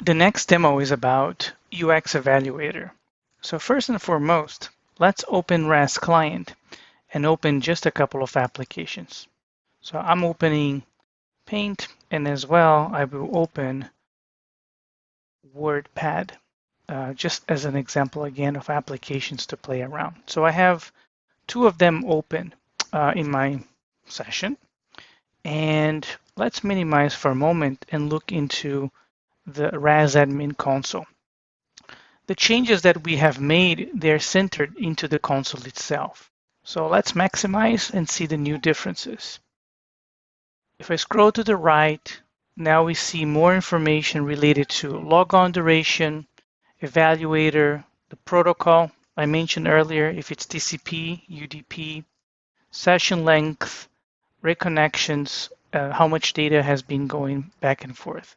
The next demo is about UX Evaluator. So first and foremost, let's open RAS Client and open just a couple of applications. So I'm opening Paint and as well I will open WordPad uh, just as an example again of applications to play around. So I have two of them open uh, in my session and let's minimize for a moment and look into the RAS admin console. The changes that we have made, they're centered into the console itself. So let's maximize and see the new differences. If I scroll to the right, now we see more information related to logon duration, evaluator, the protocol I mentioned earlier, if it's TCP, UDP, session length, reconnections, uh, how much data has been going back and forth.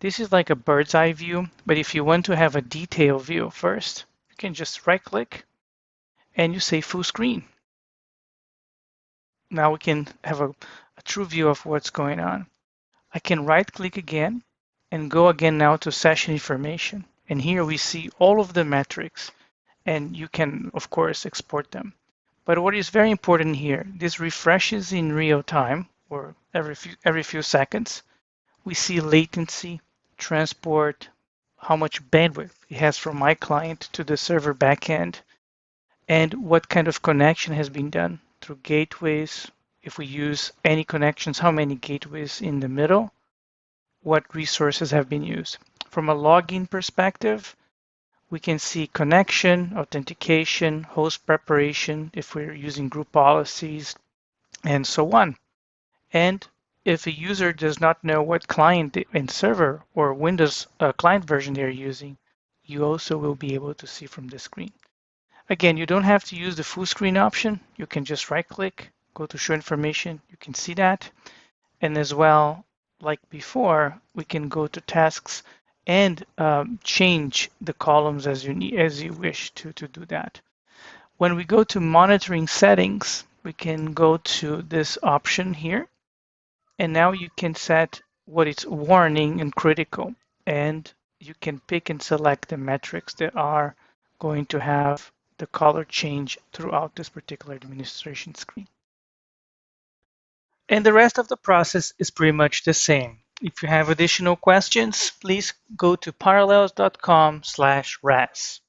This is like a bird's eye view, but if you want to have a detailed view first, you can just right click and you say full screen. Now we can have a, a true view of what's going on. I can right click again and go again now to session information. And here we see all of the metrics and you can of course export them. But what is very important here, this refreshes in real time or every few, every few seconds. We see latency, transport, how much bandwidth it has from my client to the server backend, and what kind of connection has been done through gateways. If we use any connections, how many gateways in the middle, what resources have been used. From a login perspective, we can see connection, authentication, host preparation, if we're using group policies, and so on. And if a user does not know what client and server or Windows uh, client version they're using, you also will be able to see from the screen. Again, you don't have to use the full screen option. You can just right click, go to show information. You can see that. And as well, like before, we can go to tasks and um, change the columns as you need, as you wish to, to do that. When we go to monitoring settings, we can go to this option here. And now you can set what is warning and critical. And you can pick and select the metrics that are going to have the color change throughout this particular administration screen. And the rest of the process is pretty much the same. If you have additional questions, please go to parallels.com slash RAS.